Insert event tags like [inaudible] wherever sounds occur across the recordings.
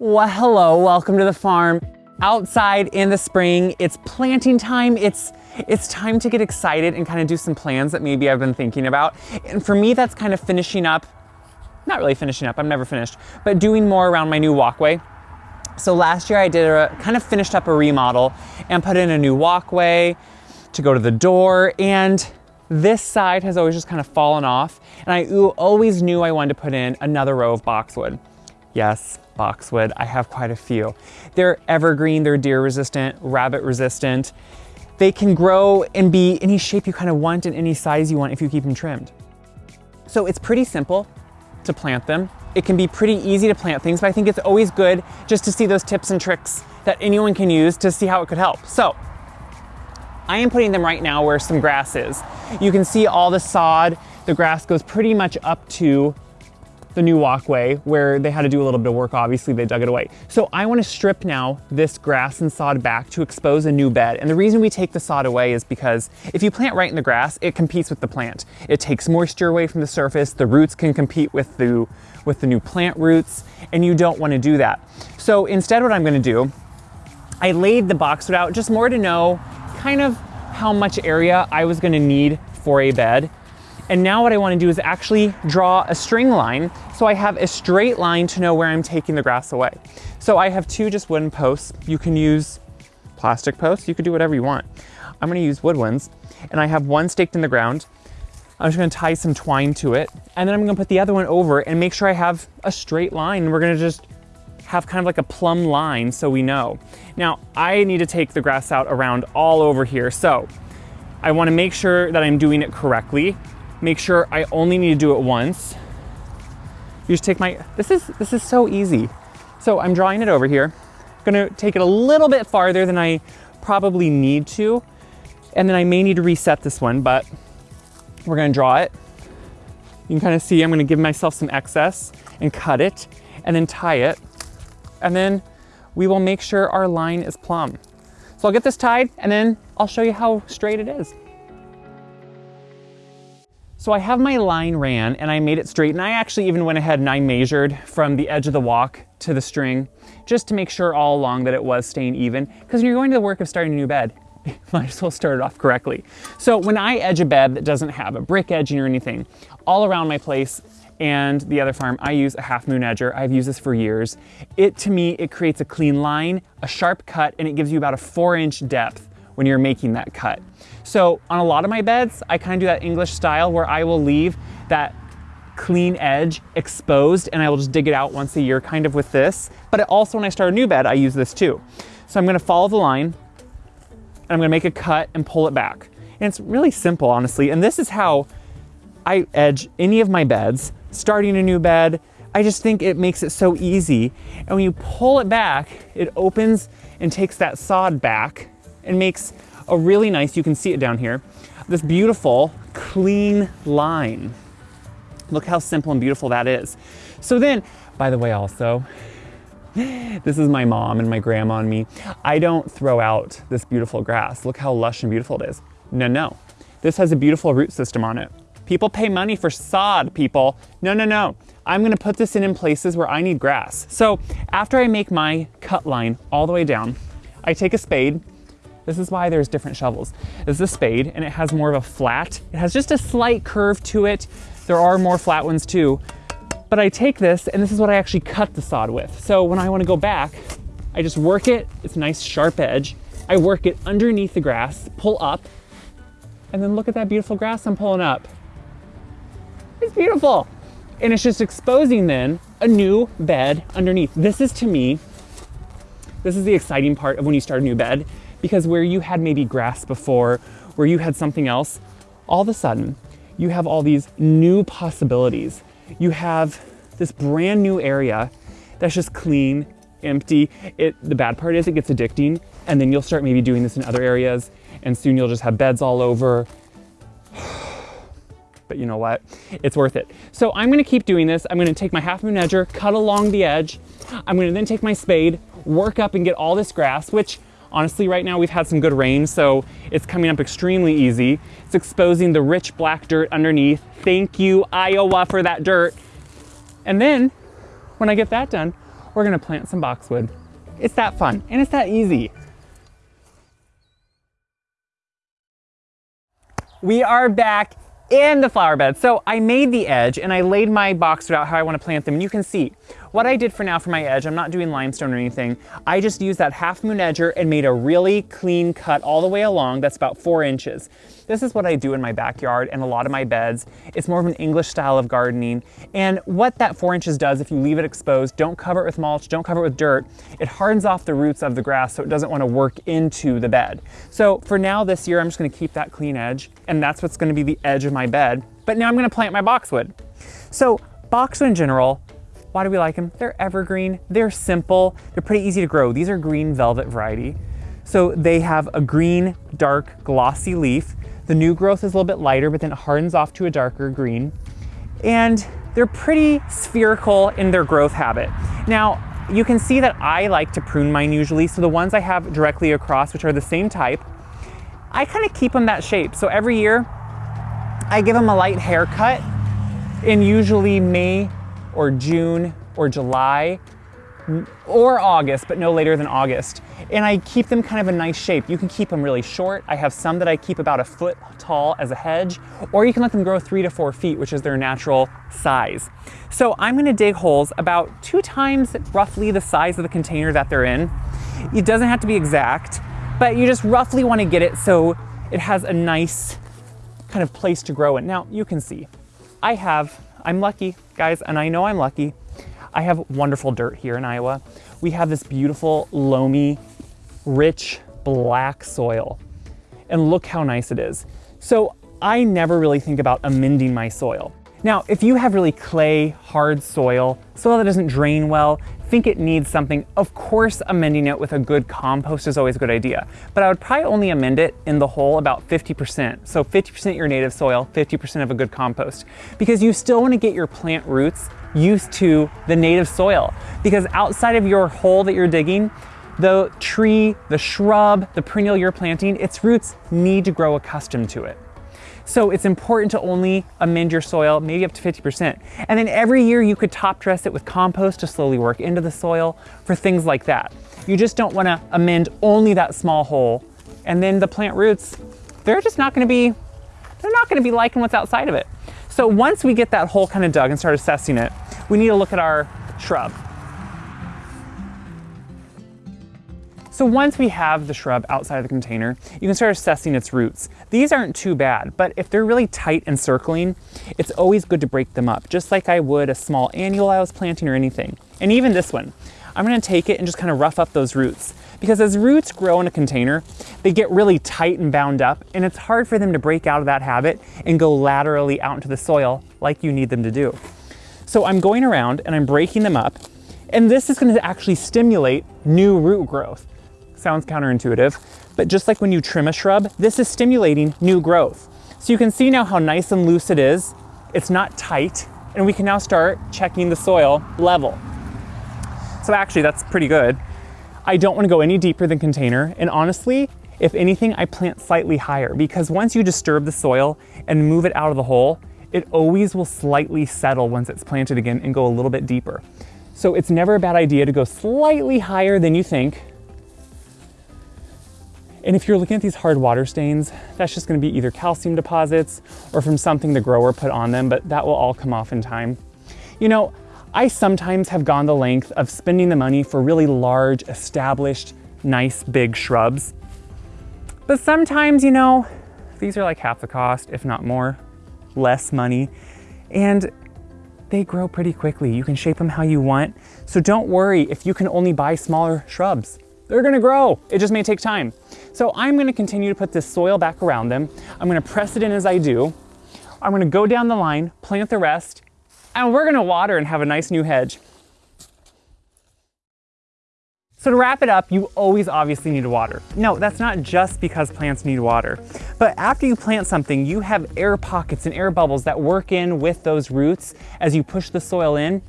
Well, hello, welcome to the farm. Outside in the spring, it's planting time. It's it's time to get excited and kind of do some plans that maybe I've been thinking about. And for me, that's kind of finishing up, not really finishing up, I'm never finished, but doing more around my new walkway. So last year I did a kind of finished up a remodel and put in a new walkway to go to the door and this side has always just kind of fallen off and I always knew I wanted to put in another row of boxwood. Yes, boxwood, I have quite a few. They're evergreen, they're deer resistant, rabbit resistant. They can grow and be any shape you kind of want and any size you want if you keep them trimmed. So it's pretty simple to plant them. It can be pretty easy to plant things, but I think it's always good just to see those tips and tricks that anyone can use to see how it could help. So I am putting them right now where some grass is. You can see all the sod, the grass goes pretty much up to the new walkway where they had to do a little bit of work. Obviously, they dug it away. So I want to strip now this grass and sod back to expose a new bed. And the reason we take the sod away is because if you plant right in the grass, it competes with the plant. It takes moisture away from the surface. The roots can compete with the, with the new plant roots, and you don't want to do that. So instead, what I'm going to do, I laid the boxwood out just more to know kind of how much area I was going to need for a bed. And now what I wanna do is actually draw a string line so I have a straight line to know where I'm taking the grass away. So I have two just wooden posts. You can use plastic posts, you could do whatever you want. I'm gonna use wood ones and I have one staked in the ground. I'm just gonna tie some twine to it and then I'm gonna put the other one over and make sure I have a straight line. We're gonna just have kind of like a plumb line so we know. Now I need to take the grass out around all over here. So I wanna make sure that I'm doing it correctly make sure I only need to do it once. You just take my, this is, this is so easy. So I'm drawing it over here. gonna take it a little bit farther than I probably need to. And then I may need to reset this one, but we're gonna draw it. You can kind of see I'm gonna give myself some excess and cut it and then tie it. And then we will make sure our line is plumb. So I'll get this tied and then I'll show you how straight it is. So I have my line ran and I made it straight and I actually even went ahead and I measured from the edge of the walk to the string just to make sure all along that it was staying even because when you're going to the work of starting a new bed, [laughs] might as well start it off correctly. So when I edge a bed that doesn't have a brick edging or anything, all around my place and the other farm, I use a half moon edger. I've used this for years. It, to me, it creates a clean line, a sharp cut, and it gives you about a four inch depth when you're making that cut. So on a lot of my beds, I kind of do that English style where I will leave that clean edge exposed and I will just dig it out once a year kind of with this. But also when I start a new bed, I use this too. So I'm gonna follow the line and I'm gonna make a cut and pull it back. And it's really simple, honestly. And this is how I edge any of my beds, starting a new bed. I just think it makes it so easy. And when you pull it back, it opens and takes that sod back and makes a really nice, you can see it down here, this beautiful clean line. Look how simple and beautiful that is. So then, by the way also, [laughs] this is my mom and my grandma and me. I don't throw out this beautiful grass. Look how lush and beautiful it is. No, no. This has a beautiful root system on it. People pay money for sod, people. No, no, no. I'm gonna put this in in places where I need grass. So after I make my cut line all the way down, I take a spade this is why there's different shovels. This is a spade and it has more of a flat. It has just a slight curve to it. There are more flat ones too. But I take this and this is what I actually cut the sod with. So when I wanna go back, I just work it. It's a nice sharp edge. I work it underneath the grass, pull up, and then look at that beautiful grass I'm pulling up. It's beautiful. And it's just exposing then a new bed underneath. This is to me, this is the exciting part of when you start a new bed because where you had maybe grass before, where you had something else, all of a sudden, you have all these new possibilities. You have this brand new area that's just clean, empty. It, the bad part is it gets addicting, and then you'll start maybe doing this in other areas, and soon you'll just have beds all over. [sighs] but you know what? It's worth it. So I'm gonna keep doing this. I'm gonna take my half moon edger, cut along the edge. I'm gonna then take my spade, work up and get all this grass, which Honestly, right now we've had some good rain, so it's coming up extremely easy. It's exposing the rich black dirt underneath. Thank you, Iowa, for that dirt. And then, when I get that done, we're gonna plant some boxwood. It's that fun and it's that easy. We are back in the flower bed. So I made the edge and I laid my boxwood out how I want to plant them. And you can see what I did for now for my edge, I'm not doing limestone or anything. I just used that half moon edger and made a really clean cut all the way along. That's about four inches. This is what I do in my backyard and a lot of my beds. It's more of an English style of gardening. And what that four inches does, if you leave it exposed, don't cover it with mulch, don't cover it with dirt, it hardens off the roots of the grass so it doesn't want to work into the bed. So for now this year, I'm just going to keep that clean edge and that's what's going to be the edge of my bed. But now I'm going to plant my boxwood. So boxwood in general, why do we like them? They're evergreen, they're simple, they're pretty easy to grow. These are green velvet variety. So they have a green, dark, glossy leaf. The new growth is a little bit lighter, but then it hardens off to a darker green. And they're pretty spherical in their growth habit. Now, you can see that I like to prune mine usually. So the ones I have directly across, which are the same type, I kind of keep them that shape. So every year I give them a light haircut in usually May or June or July or August, but no later than August. And I keep them kind of a nice shape. You can keep them really short. I have some that I keep about a foot tall as a hedge, or you can let them grow three to four feet, which is their natural size. So I'm gonna dig holes about two times roughly the size of the container that they're in. It doesn't have to be exact, but you just roughly wanna get it so it has a nice kind of place to grow in. Now you can see, I have I'm lucky, guys, and I know I'm lucky. I have wonderful dirt here in Iowa. We have this beautiful, loamy, rich, black soil. And look how nice it is. So I never really think about amending my soil. Now, if you have really clay, hard soil, soil that doesn't drain well, think it needs something, of course amending it with a good compost is always a good idea. But I would probably only amend it in the hole about 50%. So 50% your native soil, 50% of a good compost. Because you still want to get your plant roots used to the native soil. Because outside of your hole that you're digging, the tree, the shrub, the perennial you're planting, its roots need to grow accustomed to it. So it's important to only amend your soil, maybe up to 50%. And then every year you could top dress it with compost to slowly work into the soil for things like that. You just don't wanna amend only that small hole. And then the plant roots, they're just not gonna be, they're not gonna be liking what's outside of it. So once we get that hole kind of dug and start assessing it, we need to look at our shrub. So once we have the shrub outside of the container, you can start assessing its roots. These aren't too bad, but if they're really tight and circling, it's always good to break them up, just like I would a small annual I was planting or anything. And even this one, I'm gonna take it and just kind of rough up those roots. Because as roots grow in a container, they get really tight and bound up, and it's hard for them to break out of that habit and go laterally out into the soil like you need them to do. So I'm going around and I'm breaking them up, and this is gonna actually stimulate new root growth sounds counterintuitive, but just like when you trim a shrub, this is stimulating new growth. So you can see now how nice and loose it is. It's not tight, and we can now start checking the soil level. So actually that's pretty good. I don't wanna go any deeper than container, and honestly, if anything, I plant slightly higher because once you disturb the soil and move it out of the hole, it always will slightly settle once it's planted again and go a little bit deeper. So it's never a bad idea to go slightly higher than you think and if you're looking at these hard water stains, that's just gonna be either calcium deposits or from something the grower put on them, but that will all come off in time. You know, I sometimes have gone the length of spending the money for really large, established, nice big shrubs. But sometimes, you know, these are like half the cost, if not more, less money. And they grow pretty quickly. You can shape them how you want. So don't worry if you can only buy smaller shrubs. They're gonna grow. It just may take time. So I'm gonna continue to put this soil back around them. I'm gonna press it in as I do. I'm gonna go down the line, plant the rest, and we're gonna water and have a nice new hedge. So to wrap it up, you always obviously need water. No, that's not just because plants need water. But after you plant something, you have air pockets and air bubbles that work in with those roots as you push the soil in.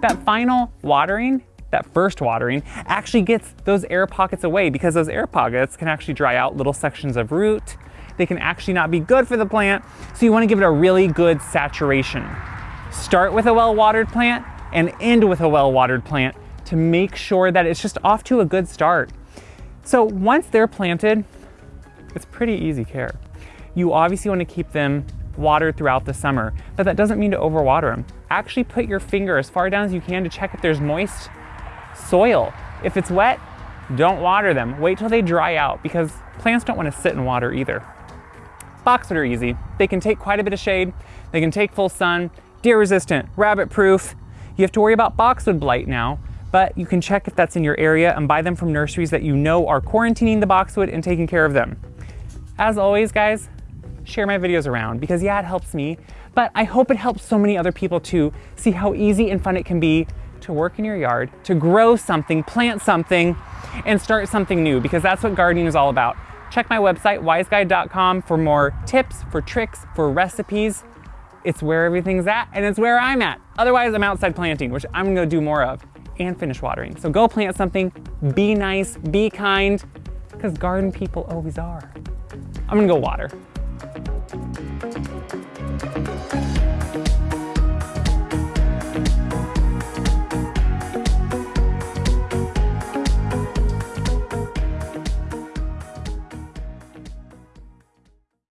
That final watering that first watering actually gets those air pockets away because those air pockets can actually dry out little sections of root. They can actually not be good for the plant. So you wanna give it a really good saturation. Start with a well-watered plant and end with a well-watered plant to make sure that it's just off to a good start. So once they're planted, it's pretty easy care. You obviously want to keep them watered throughout the summer, but that doesn't mean to overwater them. Actually put your finger as far down as you can to check if there's moist soil. If it's wet, don't water them. Wait till they dry out because plants don't want to sit in water either. Boxwood are easy. They can take quite a bit of shade, they can take full sun, deer resistant, rabbit proof. You have to worry about boxwood blight now, but you can check if that's in your area and buy them from nurseries that you know are quarantining the boxwood and taking care of them. As always, guys, share my videos around because yeah, it helps me, but I hope it helps so many other people too see how easy and fun it can be to work in your yard, to grow something, plant something, and start something new because that's what gardening is all about. Check my website, wyseguide.com, for more tips, for tricks, for recipes. It's where everything's at and it's where I'm at. Otherwise, I'm outside planting, which I'm gonna do more of, and finish watering. So go plant something, be nice, be kind, because garden people always are. I'm gonna go water.